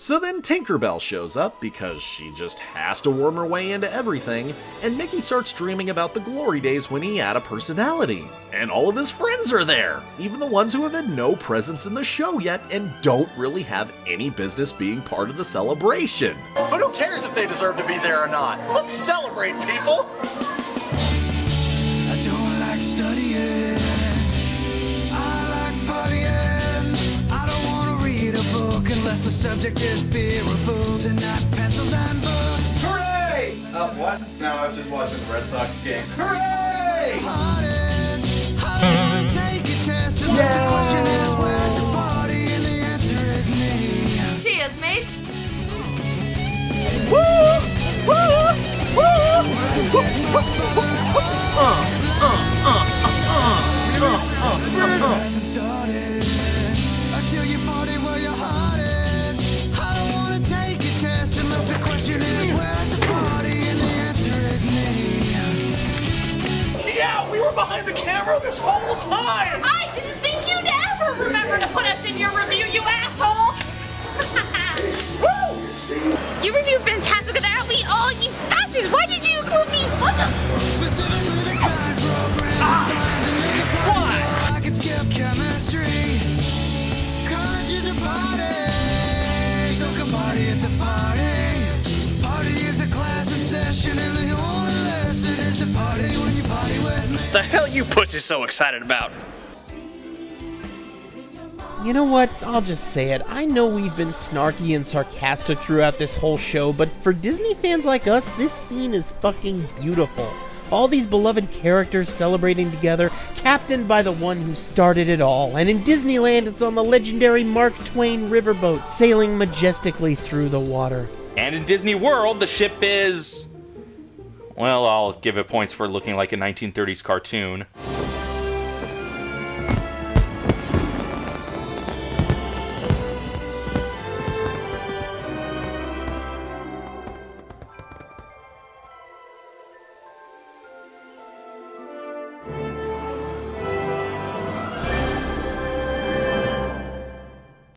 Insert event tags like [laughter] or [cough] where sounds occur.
So then Tinkerbell shows up because she just has to worm her way into everything, and Mickey starts dreaming about the glory days when he had a personality. And all of his friends are there, even the ones who have had no presence in the show yet and don't really have any business being part of the celebration. But who cares if they deserve to be there or not? Let's celebrate, people! Unless the subject is beer or booze and not pencils and books. Hooray! Uh, what? No, I was just watching the Red Sox game. Hooray! Hardest. I want to take a test unless the question is where's the party and the answer is me. Cheers, mate. hasn't started until behind the camera this whole time! I didn't think you'd ever remember to put us in your review, you asshole! [laughs] you reviewed Fantasmic without me, all you bastards! Why did you include me? What the? Specifically the kind program designed to make a party I can skip chemistry. College is a party, so come party at the party. Party is a class in session, and the The hell you pussies so excited about? You know what? I'll just say it. I know we've been snarky and sarcastic throughout this whole show, but for Disney fans like us, this scene is fucking beautiful. All these beloved characters celebrating together, captained by the one who started it all. And in Disneyland, it's on the legendary Mark Twain riverboat, sailing majestically through the water. And in Disney World, the ship is. Well, I'll give it points for looking like a 1930s cartoon.